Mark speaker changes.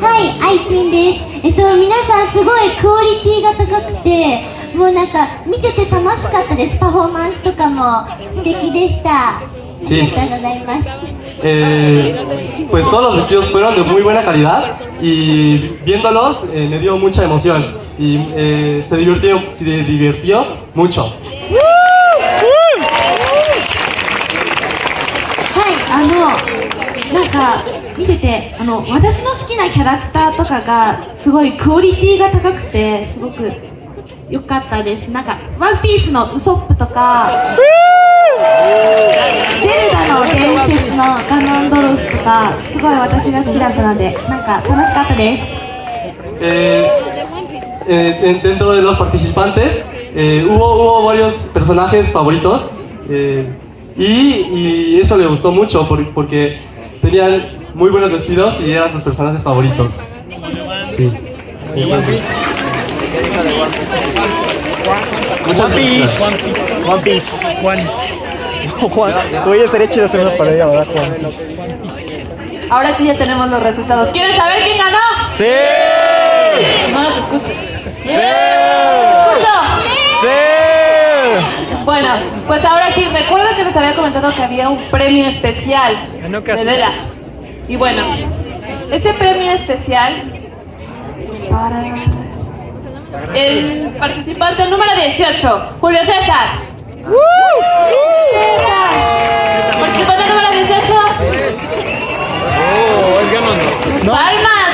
Speaker 1: はい、愛知んです。えっと、皆さんすごいクオリティが高くて、もうなんか見てて楽しかったです。パフォーマンスとかも素敵でした。あ
Speaker 2: Sí.
Speaker 1: りがとうございます。
Speaker 2: Eh, pues todos los vestidos fueron de muy buena calidad y viéndolos eh, me dio mucha emoción y eh, se divirtió, se divirtió mucho.
Speaker 3: はい、あの、なんか、見てて、あの、私の好きなキャラクターとかが、すごいクオリティが高くて、すごく良かったです。なんか、ワンピースのウソップとか、ゼルダの伝説のガノンドルフとか、すごい私が好きだったので、なんか楽しかったです。
Speaker 2: Eh, eh, en- dentro de los participantes eh, hubo, hubo varios personajes favoritos eh, y, y eso le gustó mucho por- porque tenían muy buenos vestidos y eran sus personajes favoritos. Sí.
Speaker 4: One Piece. One Piece. Juan. Juan. Oye, estaría chido hacer una parodia, ¿verdad, Juan Piece?
Speaker 5: Ahora sí ya tenemos los resultados. ¿Quieren saber quién ganó?
Speaker 4: ¡Sí!
Speaker 5: No los escucho.
Speaker 4: ¡Sí!
Speaker 5: ¡Escucho!
Speaker 4: ¡Sí!
Speaker 5: Bueno, pues ahora sí, recuerda que les había comentado que había un premio especial
Speaker 4: No,
Speaker 5: de. Lela. Y bueno, ese premio especial es para el participante número 18, Julio César. César. Participante número 18,
Speaker 4: Oh, es ganando.
Speaker 5: Palmas,